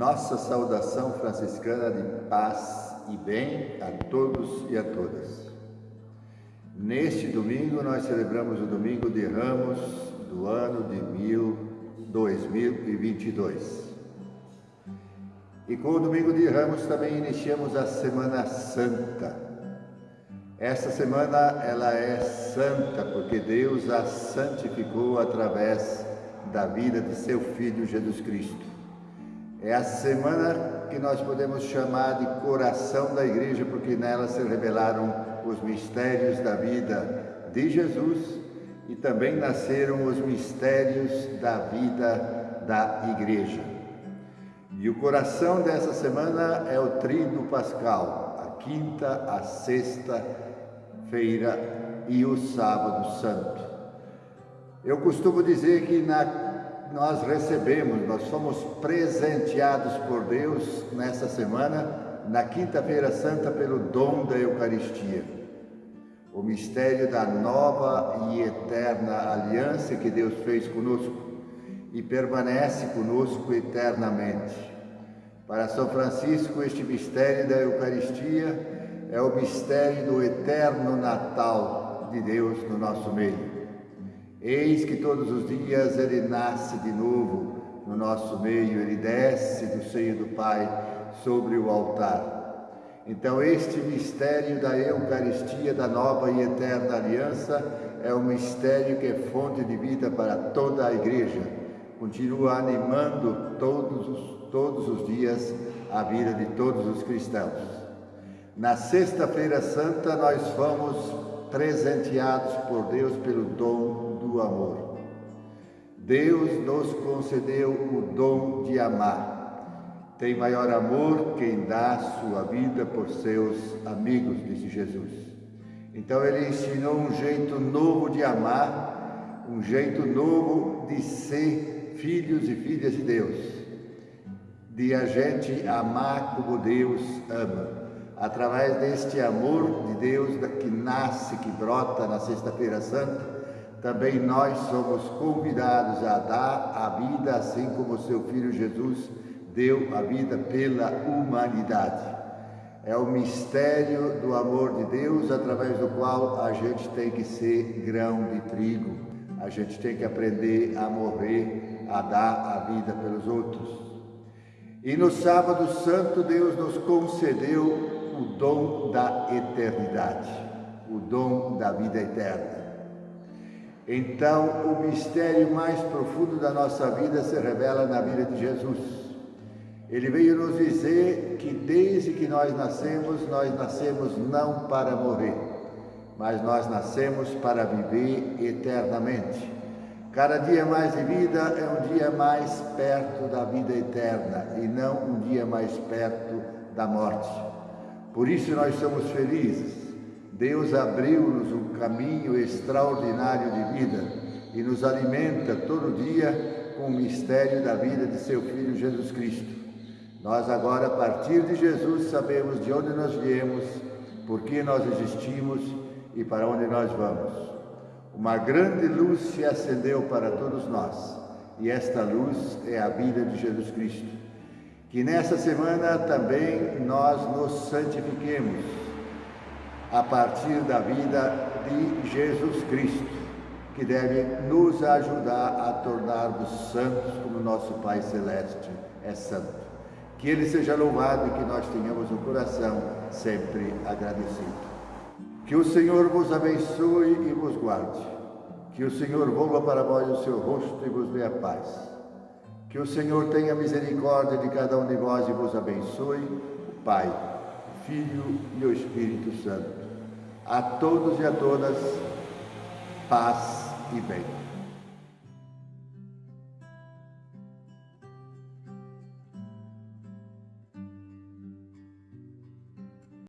Nossa saudação franciscana de paz e bem a todos e a todas. Neste domingo nós celebramos o Domingo de Ramos do ano de 2022. E com o Domingo de Ramos também iniciamos a Semana Santa. Esta semana ela é santa porque Deus a santificou através da vida de seu Filho Jesus Cristo. É a semana que nós podemos chamar de coração da igreja, porque nela se revelaram os mistérios da vida de Jesus e também nasceram os mistérios da vida da igreja. E o coração dessa semana é o Tríduo Pascal, a quinta, a sexta-feira e o sábado santo. Eu costumo dizer que na nós recebemos, nós fomos presenteados por Deus nessa semana, na Quinta-feira Santa, pelo dom da Eucaristia. O mistério da nova e eterna aliança que Deus fez conosco e permanece conosco eternamente. Para São Francisco, este mistério da Eucaristia é o mistério do eterno Natal de Deus no nosso meio. Eis que todos os dias ele nasce de novo no nosso meio, ele desce do seio do Pai sobre o altar. Então, este mistério da Eucaristia, da nova e eterna aliança, é um mistério que é fonte de vida para toda a igreja. Continua animando todos os, todos os dias a vida de todos os cristãos. Na Sexta-feira Santa, nós fomos presenteados por Deus pelo dom do amor. Deus nos concedeu o dom de amar. Tem maior amor quem dá sua vida por seus amigos, disse Jesus. Então ele ensinou um jeito novo de amar, um jeito novo de ser filhos e filhas de Deus, de a gente amar como Deus ama. Através deste amor de Deus que nasce, que brota na Sexta-feira Santa, também nós somos convidados a dar a vida assim como seu Filho Jesus deu a vida pela humanidade. É o mistério do amor de Deus através do qual a gente tem que ser grão de trigo. A gente tem que aprender a morrer, a dar a vida pelos outros. E no sábado santo Deus nos concedeu o dom da eternidade, o dom da vida eterna. Então, o mistério mais profundo da nossa vida se revela na vida de Jesus. Ele veio nos dizer que desde que nós nascemos, nós nascemos não para morrer, mas nós nascemos para viver eternamente. Cada dia mais de vida é um dia mais perto da vida eterna e não um dia mais perto da morte. Por isso nós somos felizes Deus abriu-nos um caminho extraordinário de vida e nos alimenta todo dia com o mistério da vida de seu Filho Jesus Cristo. Nós agora, a partir de Jesus, sabemos de onde nós viemos, por que nós existimos e para onde nós vamos. Uma grande luz se acendeu para todos nós e esta luz é a vida de Jesus Cristo. Que nessa semana também nós nos santifiquemos a partir da vida de Jesus Cristo, que deve nos ajudar a tornarmos santos como nosso Pai Celeste é santo. Que Ele seja louvado e que nós tenhamos um coração sempre agradecido. Que o Senhor vos abençoe e vos guarde. Que o Senhor volva para vós o seu rosto e vos dê a paz. Que o Senhor tenha misericórdia de cada um de vós e vos abençoe, o Pai, o Filho e o Espírito Santo. A todos e a todas, paz e bem.